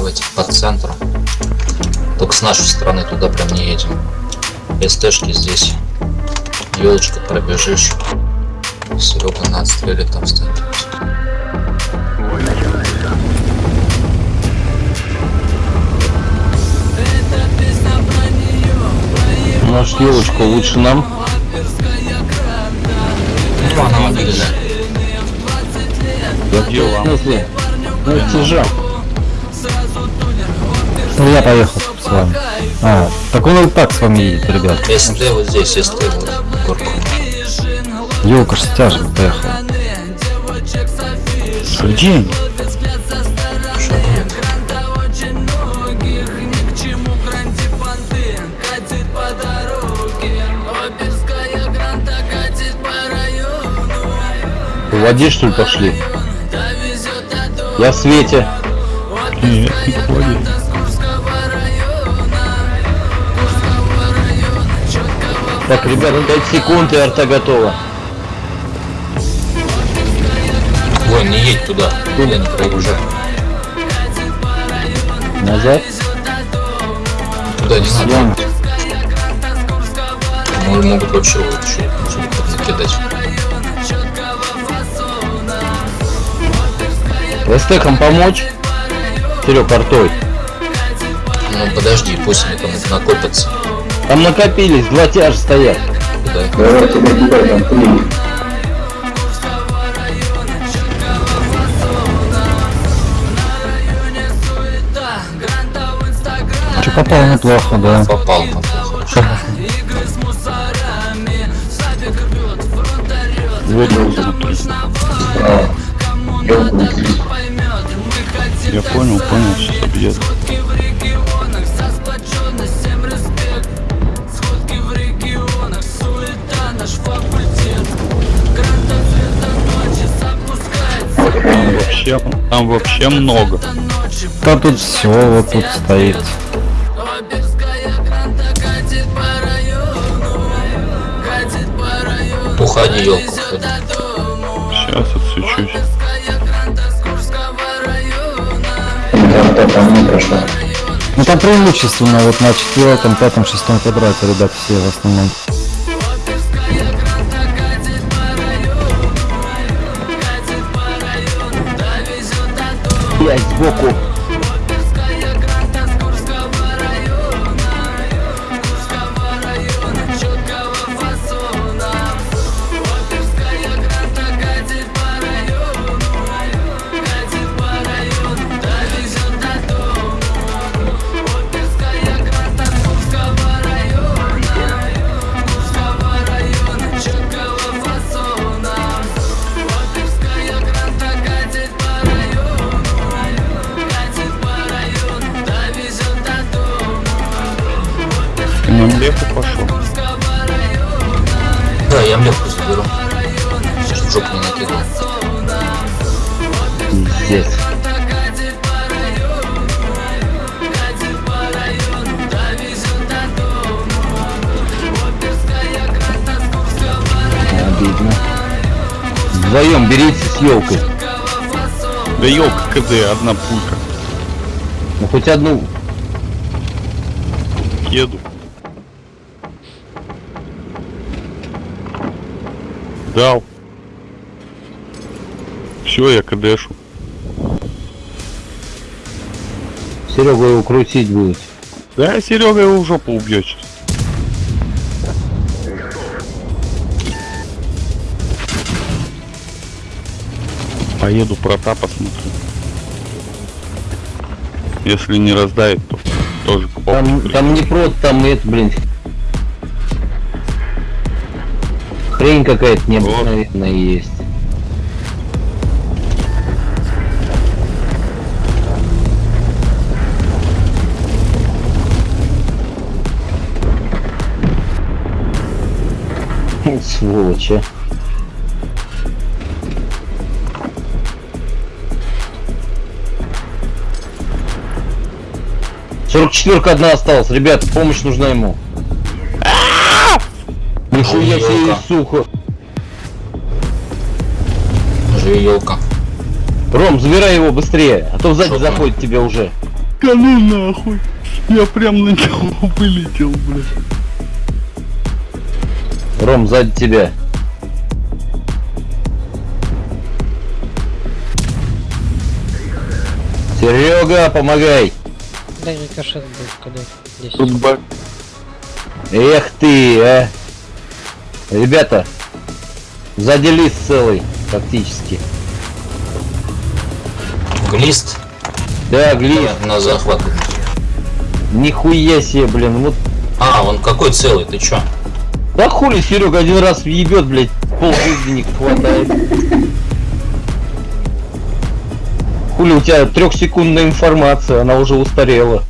Давайте по центру. Только с нашей стороны туда прям не едем. СТшки здесь. Елочка пробежишь. Серега на отстреле там стоит. Может, елочку лучше нам? Ну, она Где вам? В смысле? Ну, тяжел. Ну, я поехал с вами. А, так он и так с вами едет, ребят. СТ вот здесь, СТ вот. Горку. Елка ж с тяжем поехал. Где они? Шагует. Воде что ли пошли? Я в свете. Нет, не ходи. Так, ребят, 5 секунд и арта готова. Ой, не едь туда. Туда не проезжай. Назад. Туда не надо. Вон. Ну, могут вообще лучше накидать. Эстекам помочь? Серег, артой. Ну подожди, пусть они там накопятся. Там накопились, два тяжа стоят. Куда? Че попал неплохо, да. Попал. Вот внутри. Я понял, понял, сейчас объеду. Вообще, там вообще много. Да тут все вот тут стоит. Уходи, елка, уходи. Сейчас отсучусь. Ну там преимущественно вот на четвертом, пятом, шестом квадрате, ребят, все в основном. US Boko на млеху пошел. Да, я млевку заберу. В жопу не накидал. Здесь. Обидно. Вдвоем берите с елкой. Да елка КД, одна пулька. Ну хоть одну. Еду. Дал. Все, я КДшу. Серега его крутить будет. Да, Серега его в жопу убьет сейчас. Поеду прота посмотрю. Если не раздает, то тоже богу Там, там не прот, там это, блин. Хрень какая-то необыкновенная есть. Сволочь, а. Сорок четверка одна осталась, ребят, помощь нужна ему. Нихуя себе сухо. Живи елка. Ром, забирай его быстрее, а то сзади там? заходит тебе уже. ну нахуй. Я прям на него вылетел, блядь. Ром, сзади тебя. Серега, помогай! Дай рикошет будет, когда здесь. Тут ба- Эх ты, а! Ребята, сзади лист целый, фактически. Глист Да, глист. на, на захват. Нихуя себе, блин, вот. А, он какой целый, ты чё? Да хули, Серега один раз въебет, блядь, пол жизни не хватает. Хули, у тебя трехсекундная информация, она уже устарела.